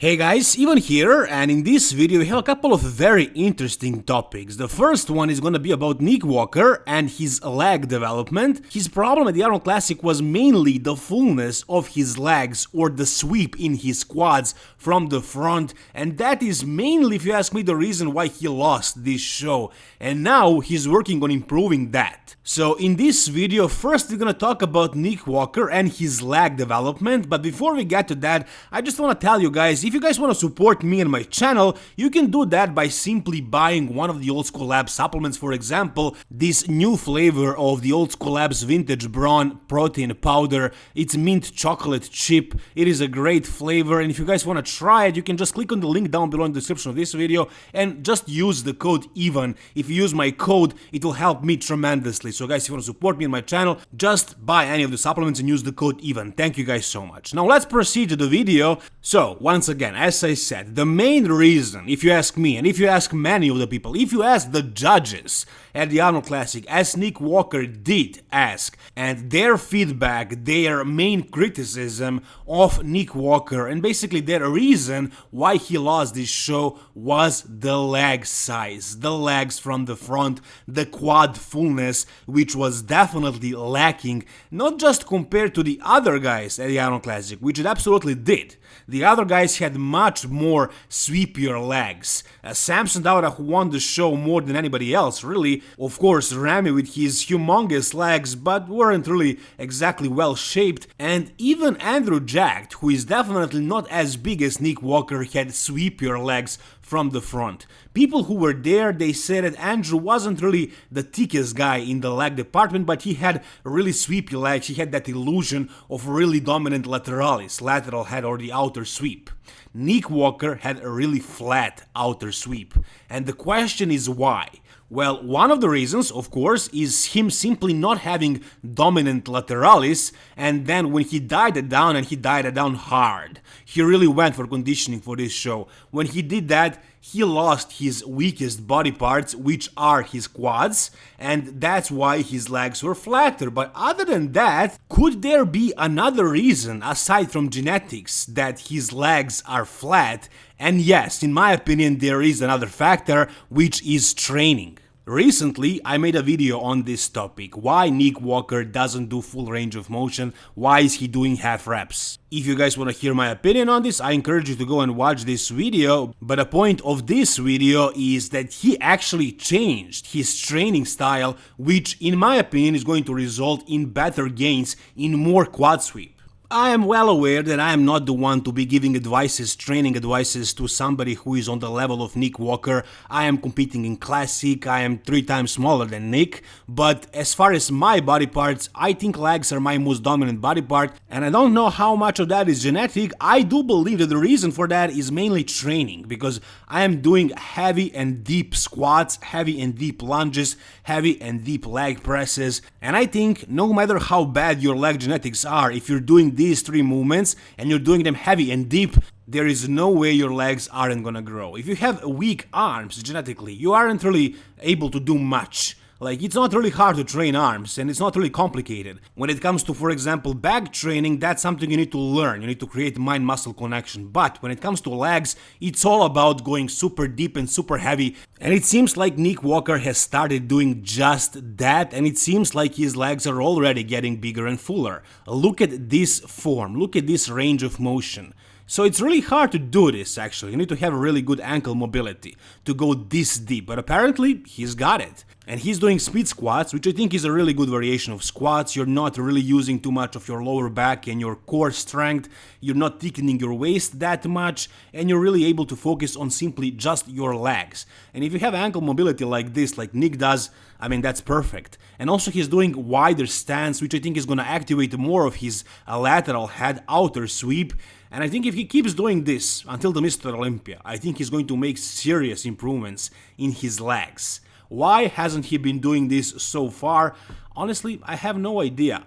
Hey guys, Ivan here, and in this video we have a couple of very interesting topics. The first one is gonna be about Nick Walker and his leg development. His problem at the Arnold Classic was mainly the fullness of his legs or the sweep in his quads from the front, and that is mainly, if you ask me, the reason why he lost this show. And now he's working on improving that. So in this video, first we're gonna talk about Nick Walker and his leg development, but before we get to that, I just wanna tell you guys, if you guys want to support me and my channel, you can do that by simply buying one of the Old School Labs supplements, for example, this new flavor of the Old School Labs Vintage Brawn Protein Powder. It's mint chocolate chip, it is a great flavor, and if you guys want to try it, you can just click on the link down below in the description of this video and just use the code EVAN. If you use my code, it will help me tremendously. So guys, if you want to support me and my channel, just buy any of the supplements and use the code EVAN. Thank you guys so much. Now let's proceed to the video. So, once again, again, as I said, the main reason, if you ask me, and if you ask many of the people, if you ask the judges at the Arnold Classic, as Nick Walker did ask, and their feedback, their main criticism of Nick Walker, and basically their reason why he lost this show was the leg size, the legs from the front, the quad fullness, which was definitely lacking, not just compared to the other guys at the Arnold Classic, which it absolutely did. The other guys had much more sweepier legs. Uh, Samson Dauda, who won the show more than anybody else, really. Of course, Ramy with his humongous legs, but weren't really exactly well shaped. And even Andrew Jacked, who is definitely not as big as Nick Walker, had sweepier legs from the front. People who were there, they said that Andrew wasn't really the thickest guy in the leg department, but he had really sweepy legs, he had that illusion of really dominant lateralis, lateral head or the outer sweep. Nick Walker had a really flat outer sweep, and the question is why? Well, one of the reasons, of course, is him simply not having dominant lateralis, and then when he died it down, and he died it down hard. He really went for conditioning for this show. When he did that, he lost his weakest body parts, which are his quads, and that's why his legs were flatter. But other than that, could there be another reason, aside from genetics, that his legs are flat? And yes, in my opinion, there is another factor, which is training. Recently, I made a video on this topic, why Nick Walker doesn't do full range of motion, why is he doing half reps. If you guys want to hear my opinion on this, I encourage you to go and watch this video, but the point of this video is that he actually changed his training style, which in my opinion is going to result in better gains in more quad sweep. I am well aware that I am not the one to be giving advices, training advices to somebody who is on the level of Nick Walker. I am competing in Classic, I am three times smaller than Nick, but as far as my body parts, I think legs are my most dominant body part, and I don't know how much of that is genetic. I do believe that the reason for that is mainly training, because I am doing heavy and deep squats, heavy and deep lunges, heavy and deep leg presses, and I think no matter how bad your leg genetics are, if you're doing these three movements and you're doing them heavy and deep, there is no way your legs aren't gonna grow. If you have weak arms genetically, you aren't really able to do much. Like, it's not really hard to train arms, and it's not really complicated. When it comes to, for example, back training, that's something you need to learn, you need to create mind-muscle connection. But when it comes to legs, it's all about going super deep and super heavy. And it seems like Nick Walker has started doing just that, and it seems like his legs are already getting bigger and fuller. Look at this form, look at this range of motion. So it's really hard to do this actually, you need to have really good ankle mobility to go this deep, but apparently he's got it. And he's doing speed squats, which I think is a really good variation of squats, you're not really using too much of your lower back and your core strength, you're not thickening your waist that much, and you're really able to focus on simply just your legs. And if you have ankle mobility like this, like Nick does, I mean that's perfect. And also he's doing wider stance, which I think is gonna activate more of his uh, lateral head outer sweep, and I think if he keeps doing this until the Mr. Olympia, I think he's going to make serious improvements in his legs. Why hasn't he been doing this so far? Honestly, I have no idea.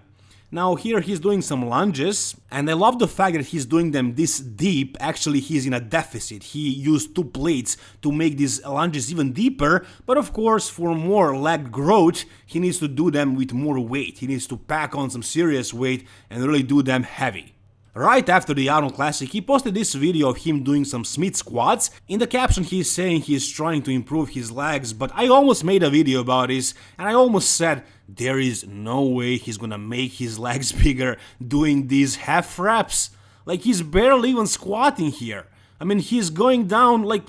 Now here he's doing some lunges, and I love the fact that he's doing them this deep, actually he's in a deficit, he used two plates to make these lunges even deeper, but of course for more leg growth, he needs to do them with more weight, he needs to pack on some serious weight and really do them heavy. Right after the Arnold Classic, he posted this video of him doing some Smith squats. In the caption, he's saying he's trying to improve his legs, but I almost made a video about this, and I almost said there is no way he's gonna make his legs bigger doing these half reps. Like, he's barely even squatting here. I mean, he's going down like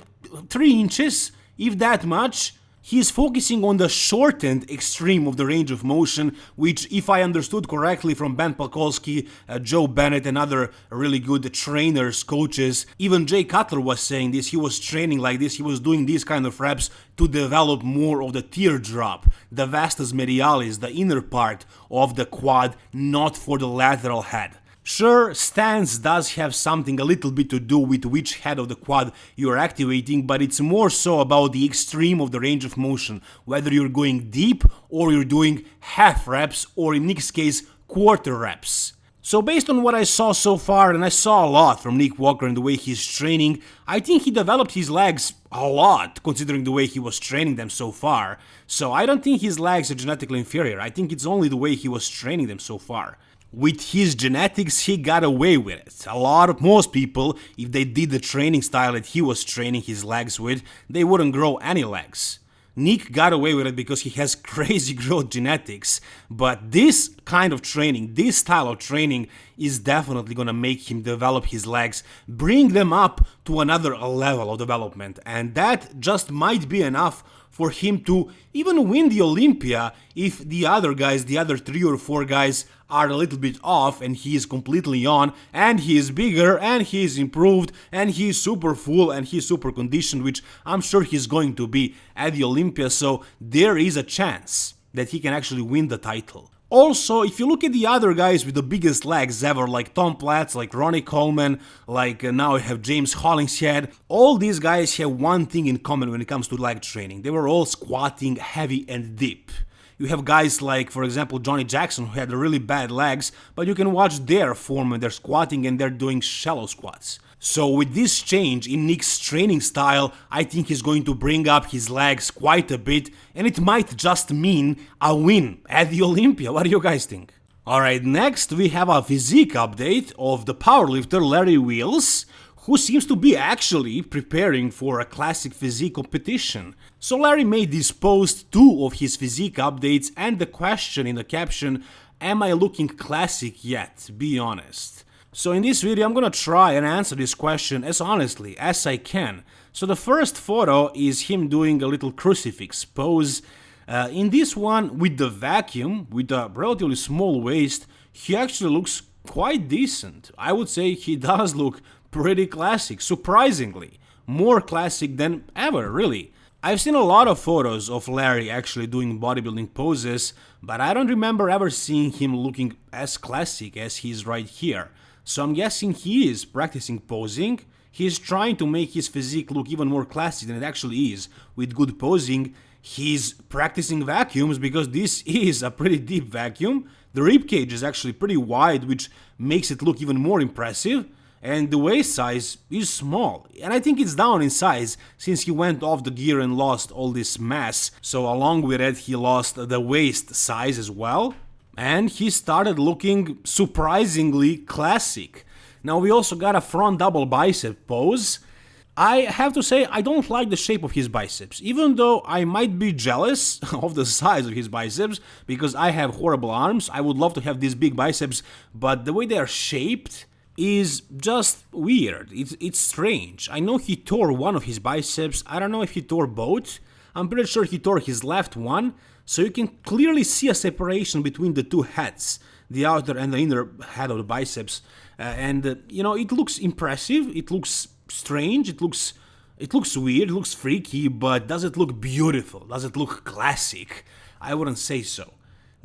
3 inches, if that much. He's focusing on the shortened extreme of the range of motion, which, if I understood correctly from Ben Pakulski, uh, Joe Bennett, and other really good trainers, coaches, even Jay Cutler was saying this. He was training like this, he was doing these kind of reps to develop more of the teardrop, the vastus medialis, the inner part of the quad, not for the lateral head. Sure, stance does have something a little bit to do with which head of the quad you're activating, but it's more so about the extreme of the range of motion, whether you're going deep or you're doing half reps or in Nick's case, quarter reps. So based on what I saw so far, and I saw a lot from Nick Walker and the way he's training, I think he developed his legs a lot considering the way he was training them so far. So I don't think his legs are genetically inferior, I think it's only the way he was training them so far with his genetics, he got away with it. A lot of most people, if they did the training style that he was training his legs with, they wouldn't grow any legs. Nick got away with it because he has crazy growth genetics, but this kind of training, this style of training is definitely gonna make him develop his legs, bring them up to another level of development, and that just might be enough for him to even win the Olympia if the other guys, the other three or four guys are a little bit off and he is completely on and he is bigger and he is improved and he is super full and he is super conditioned which I'm sure he's going to be at the Olympia so there is a chance that he can actually win the title. Also, if you look at the other guys with the biggest legs ever, like Tom Platz, like Ronnie Coleman, like uh, now I have James Hollingshead, all these guys have one thing in common when it comes to leg training. They were all squatting heavy and deep. You have guys like, for example, Johnny Jackson, who had really bad legs, but you can watch their form when they're squatting and they're doing shallow squats. So with this change in Nick's training style, I think he's going to bring up his legs quite a bit and it might just mean a win at the Olympia. What do you guys think? Alright, next we have a physique update of the powerlifter Larry Wheels, who seems to be actually preparing for a classic physique competition. So Larry made this post two of his physique updates and the question in the caption, am I looking classic yet? Be honest. So in this video I'm gonna try and answer this question as honestly as I can. So the first photo is him doing a little crucifix pose. Uh, in this one, with the vacuum, with a relatively small waist, he actually looks quite decent. I would say he does look pretty classic, surprisingly. More classic than ever, really. I've seen a lot of photos of Larry actually doing bodybuilding poses, but I don't remember ever seeing him looking as classic as he's right here. So I'm guessing he is practicing posing, he's trying to make his physique look even more classic than it actually is. With good posing, he's practicing vacuums because this is a pretty deep vacuum. The ribcage is actually pretty wide, which makes it look even more impressive. And the waist size is small, and I think it's down in size since he went off the gear and lost all this mass, so along with it he lost the waist size as well and he started looking surprisingly classic. Now we also got a front double bicep pose. I have to say I don't like the shape of his biceps, even though I might be jealous of the size of his biceps because I have horrible arms. I would love to have these big biceps, but the way they are shaped is just weird. It's, it's strange. I know he tore one of his biceps. I don't know if he tore both. I'm pretty sure he tore his left one, so you can clearly see a separation between the two heads, the outer and the inner head of the biceps. Uh, and uh, you know, it looks impressive, it looks strange, it looks it looks weird, it looks freaky, but does it look beautiful? Does it look classic? I wouldn't say so.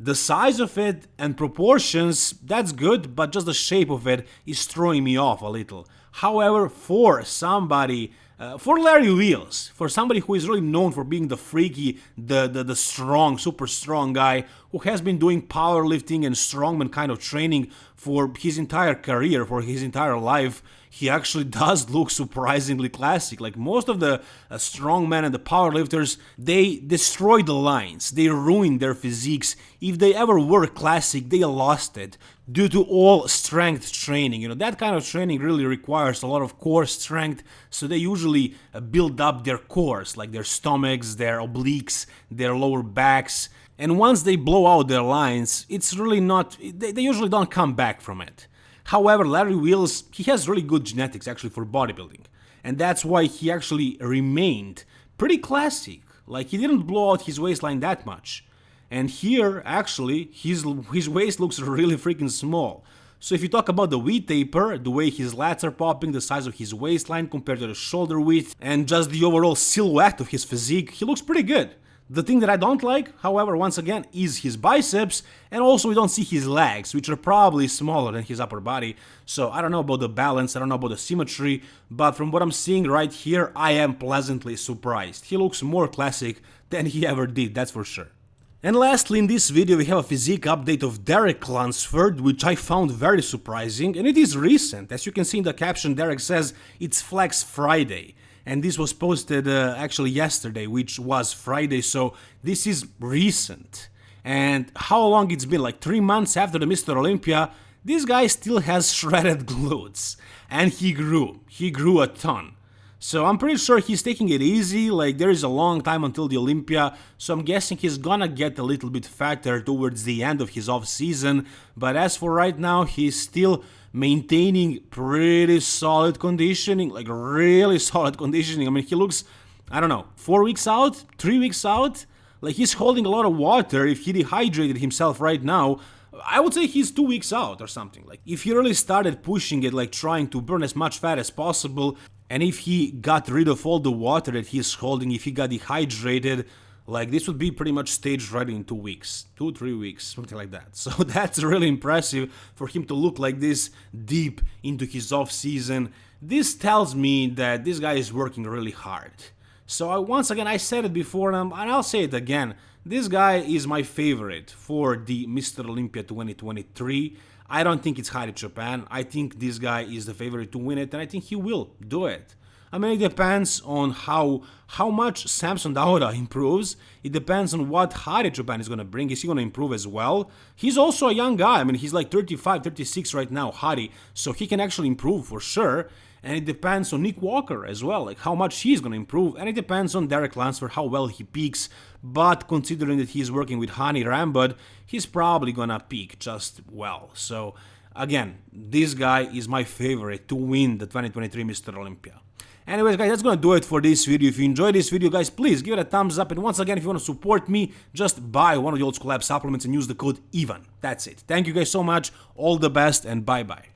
The size of it and proportions, that's good, but just the shape of it is throwing me off a little. However, for somebody uh, for Larry Wheels, for somebody who is really known for being the freaky, the, the, the strong, super strong guy who has been doing powerlifting and strongman kind of training for his entire career, for his entire life, he actually does look surprisingly classic. Like most of the uh, strongmen and the powerlifters, they destroy the lines, they ruin their physiques. If they ever were classic, they lost it due to all strength training. You know, that kind of training really requires a lot of core strength, so they usually uh, build up their cores, like their stomachs, their obliques, their lower backs. And once they blow out their lines, it's really not, they, they usually don't come back from it. However, Larry Wheels, he has really good genetics actually for bodybuilding. And that's why he actually remained pretty classic. Like he didn't blow out his waistline that much. And here, actually, his, his waist looks really freaking small. So if you talk about the V taper, the way his lats are popping, the size of his waistline compared to the shoulder width, and just the overall silhouette of his physique, he looks pretty good. The thing that I don't like, however, once again, is his biceps, and also we don't see his legs, which are probably smaller than his upper body, so I don't know about the balance, I don't know about the symmetry, but from what I'm seeing right here, I am pleasantly surprised. He looks more classic than he ever did, that's for sure. And lastly, in this video we have a physique update of Derek Lunsford, which I found very surprising, and it is recent. As you can see in the caption, Derek says it's Flex Friday and this was posted uh, actually yesterday, which was Friday, so this is recent. And how long it's been, like 3 months after the Mr. Olympia, this guy still has shredded glutes. And he grew, he grew a ton. So I'm pretty sure he's taking it easy, like there is a long time until the Olympia, so I'm guessing he's gonna get a little bit fatter towards the end of his off season, but as for right now, he's still maintaining pretty solid conditioning, like really solid conditioning. I mean, he looks, I don't know, four weeks out, three weeks out. Like he's holding a lot of water. If he dehydrated himself right now, I would say he's two weeks out or something. Like if he really started pushing it, like trying to burn as much fat as possible, and if he got rid of all the water that he's holding, if he got dehydrated, like this would be pretty much staged ready in two weeks, two, three weeks, something like that. So that's really impressive for him to look like this deep into his off season. This tells me that this guy is working really hard. So I, once again, I said it before and I'll say it again. This guy is my favorite for the Mr. Olympia 2023. I don't think it's Hadi Choopan. I think this guy is the favorite to win it and I think he will do it. I mean, it depends on how how much Samson Dauda improves. It depends on what Hadi Choopan is going to bring. Is he going to improve as well? He's also a young guy. I mean, he's like 35, 36 right now, Hadi. So he can actually improve for sure. And it depends on Nick Walker as well, like how much he's going to improve. And it depends on Derek Lunsford, how well he peaks. But considering that he's working with Hany Rambod, he's probably going to peak just well. So again, this guy is my favorite to win the 2023 Mr. Olympia. Anyways guys, that's gonna do it for this video. If you enjoyed this video guys, please give it a thumbs up. And once again, if you want to support me, just buy one of the Old School Lab supplements and use the code EVEN. That's it. Thank you guys so much. All the best and bye bye.